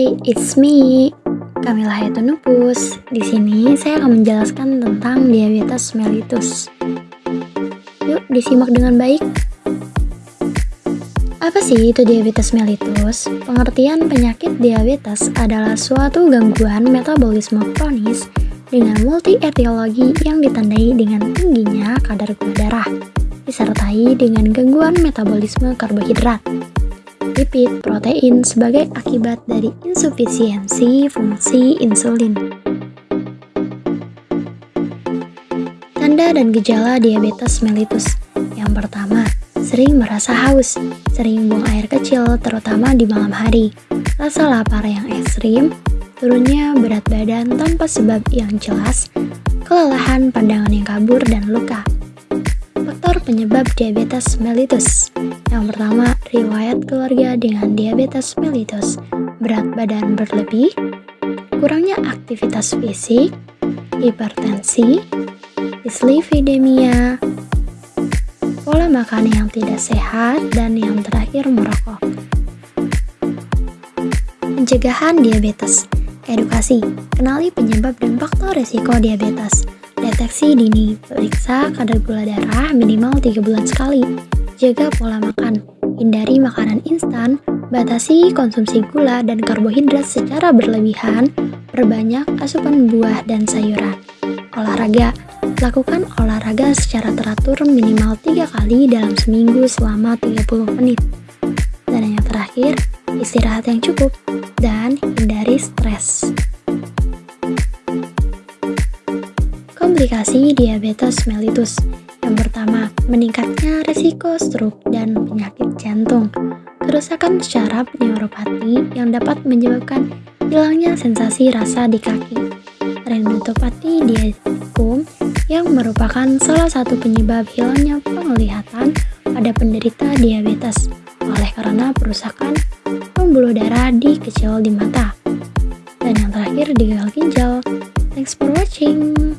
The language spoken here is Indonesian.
Hai, it's me, Kamila Hayatunupus. Di sini saya akan menjelaskan tentang diabetes mellitus. Yuk, disimak dengan baik. Apa sih itu diabetes mellitus? Pengertian penyakit diabetes adalah suatu gangguan metabolisme kronis dengan multi etiologi yang ditandai dengan tingginya kadar gula darah, disertai dengan gangguan metabolisme karbohidrat lipid, protein sebagai akibat dari insufisiensi fungsi insulin. Tanda dan gejala diabetes mellitus. Yang pertama, sering merasa haus, sering buang air kecil terutama di malam hari, rasa lapar yang ekstrim, turunnya berat badan tanpa sebab yang jelas, kelelahan pandangan yang kabur dan luka. Faktor penyebab diabetes mellitus yang pertama, riwayat keluarga dengan diabetes mellitus, berat badan berlebih, kurangnya aktivitas fisik, hipertensi, dislipidemia, pola makan yang tidak sehat, dan yang terakhir merokok. Pencegahan diabetes Edukasi, kenali penyebab dan faktor resiko diabetes. Deteksi dini, periksa kadar gula darah minimal 3 bulan sekali Jaga pola makan, hindari makanan instan, batasi konsumsi gula dan karbohidrat secara berlebihan, perbanyak asupan buah dan sayuran. Olahraga, lakukan olahraga secara teratur minimal 3 kali dalam seminggu selama 30 menit. Dan yang terakhir, istirahat yang cukup dan hindari stres. Komplikasi diabetes mellitus yang pertama, meningkatnya risiko stroke dan penyakit jantung. Kerusakan syaraf neuropati yang dapat menyebabkan hilangnya sensasi rasa di kaki. Retinopati diabetes yang merupakan salah satu penyebab hilangnya penglihatan pada penderita diabetes oleh karena perusakan pembuluh darah di kecil di mata. Dan yang terakhir di gagal ginjal. Thanks for watching.